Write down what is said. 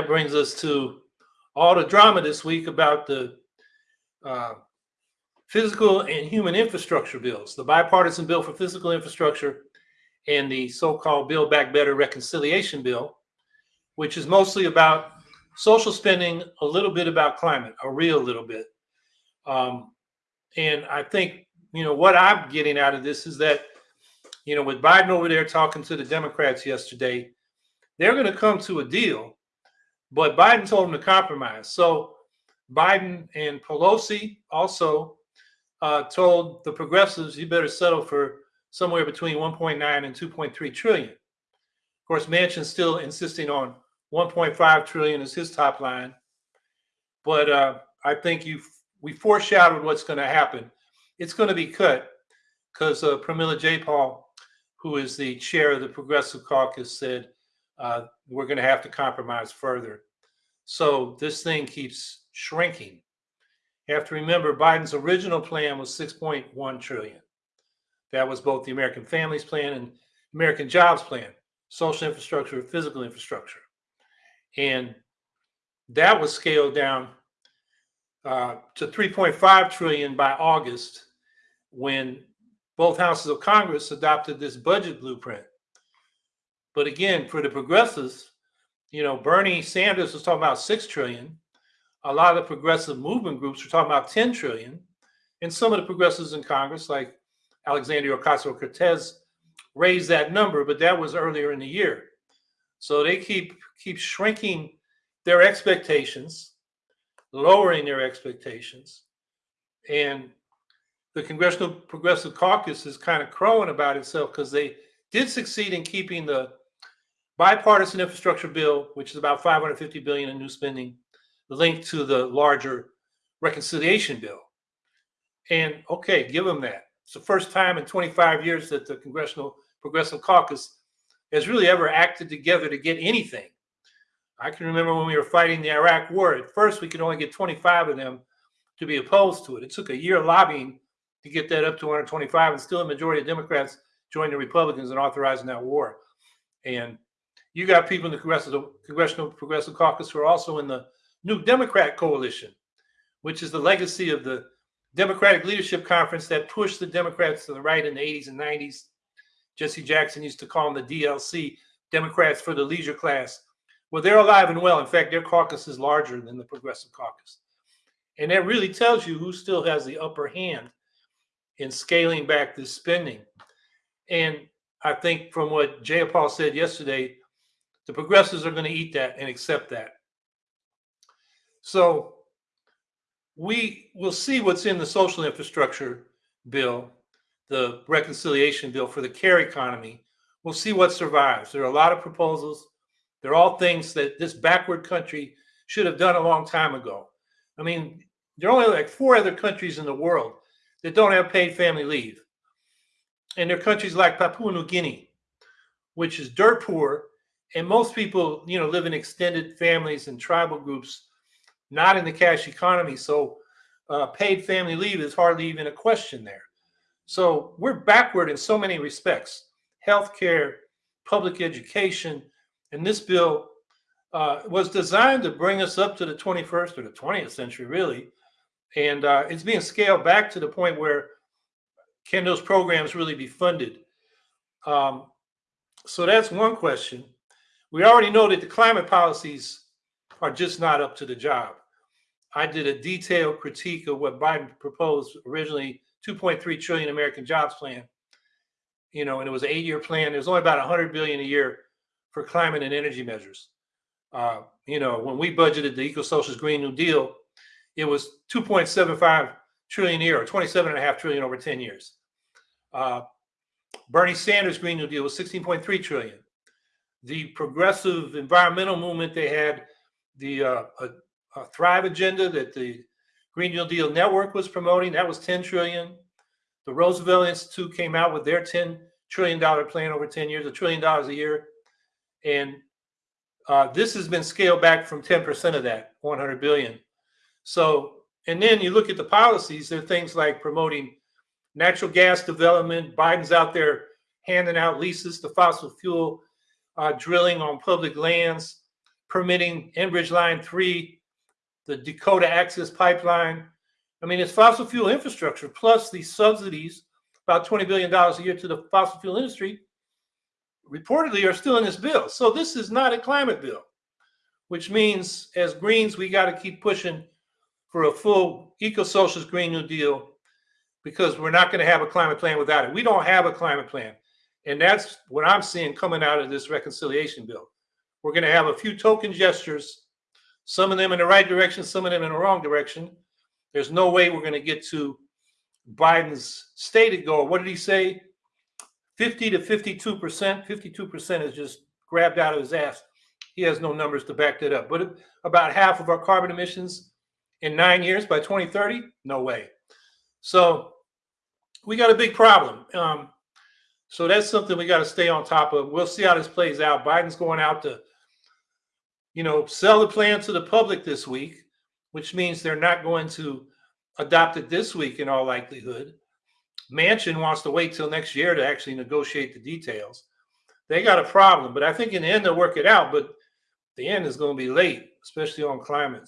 that brings us to all the drama this week about the uh, physical and human infrastructure bills, the bipartisan bill for physical infrastructure and the so-called Build Back Better reconciliation bill, which is mostly about social spending, a little bit about climate, a real little bit. Um, and I think, you know, what I'm getting out of this is that, you know, with Biden over there talking to the Democrats yesterday, they're going to come to a deal, but Biden told them to compromise. So Biden and Pelosi also uh, told the progressives, you better settle for somewhere between 1.9 and 2.3 trillion. Of course, Manchin's still insisting on 1.5 trillion as his top line. But uh, I think you we foreshadowed what's going to happen. It's going to be cut because uh, Pramila Jayapal, who is the chair of the Progressive Caucus, said uh, we're going to have to compromise further. So this thing keeps shrinking. You have to remember Biden's original plan was 6.1 trillion. That was both the American Families Plan and American Jobs Plan, social infrastructure, physical infrastructure. And that was scaled down uh, to 3.5 trillion by August when both houses of Congress adopted this budget blueprint. But again, for the progressives, you know, Bernie Sanders was talking about 6 trillion. A lot of the progressive movement groups were talking about 10 trillion. And some of the progressives in Congress, like Alexandria Ocasio-Cortez, raised that number, but that was earlier in the year. So they keep keep shrinking their expectations, lowering their expectations, and the Congressional Progressive Caucus is kind of crowing about itself because they did succeed in keeping the bipartisan infrastructure bill, which is about 550 billion in new spending, linked to the larger reconciliation bill. And okay, give them that. It's the first time in 25 years that the Congressional Progressive Caucus has really ever acted together to get anything. I can remember when we were fighting the Iraq war. At first, we could only get 25 of them to be opposed to it. It took a year of lobbying to get that up to 125, and still a majority of Democrats joined the Republicans in authorizing that war. And you got people in the Congressional, Congressional Progressive Caucus who are also in the New Democrat Coalition, which is the legacy of the Democratic Leadership Conference that pushed the Democrats to the right in the 80s and 90s Jesse Jackson used to call them the DLC, Democrats for the leisure class. Well, they're alive and well. In fact, their caucus is larger than the Progressive Caucus. And that really tells you who still has the upper hand in scaling back this spending. And I think from what Jayapal said yesterday, the progressives are going to eat that and accept that. So we will see what's in the social infrastructure bill the reconciliation bill for the care economy. We'll see what survives. There are a lot of proposals. They're all things that this backward country should have done a long time ago. I mean, there are only like four other countries in the world that don't have paid family leave. And they're countries like Papua New Guinea, which is dirt poor. And most people, you know, live in extended families and tribal groups, not in the cash economy. So uh, paid family leave is hardly even a question there. So we're backward in so many respects healthcare, public education. And this bill uh, was designed to bring us up to the 21st or the 20th century, really. And uh, it's being scaled back to the point where can those programs really be funded? Um, so that's one question. We already know that the climate policies are just not up to the job. I did a detailed critique of what Biden proposed originally 2.3 trillion American Jobs Plan. You know, and it was an eight-year plan. There's only about 100 billion a year for climate and energy measures. Uh, you know, when we budgeted the Eco-Socialist Green New Deal, it was 2.75 trillion a year, or 27 and a half trillion over 10 years. Uh, Bernie Sanders' Green New Deal was 16.3 trillion. The progressive environmental movement, they had the uh, a, a Thrive agenda that the Green New Deal Network was promoting. That was 10 trillion. The Roosevelt Institute came out with their 10 trillion dollar plan over 10 years, a trillion dollars a year. And uh, this has been scaled back from 10% of that, 100 billion. So, and then you look at the policies, there are things like promoting natural gas development. Biden's out there handing out leases to fossil fuel uh, drilling on public lands, permitting Enbridge Line 3, the Dakota Access Pipeline. I mean, it's fossil fuel infrastructure plus these subsidies, about $20 billion a year to the fossil fuel industry, reportedly are still in this bill. So this is not a climate bill, which means as Greens, we got to keep pushing for a full eco-socialist Green New Deal because we're not going to have a climate plan without it. We don't have a climate plan. And that's what I'm seeing coming out of this reconciliation bill. We're going to have a few token gestures, some of them in the right direction, some of them in the wrong direction. There's no way we're going to get to Biden's stated goal. What did he say? 50 to 52 percent. 52 percent is just grabbed out of his ass. He has no numbers to back that up. But about half of our carbon emissions in nine years by 2030? No way. So we got a big problem. Um, so that's something we got to stay on top of. We'll see how this plays out. Biden's going out to, you know, sell the plan to the public this week, which means they're not going to adopt it this week in all likelihood. Manchin wants to wait till next year to actually negotiate the details. They got a problem, but I think in the end they'll work it out. But the end is going to be late, especially on climate.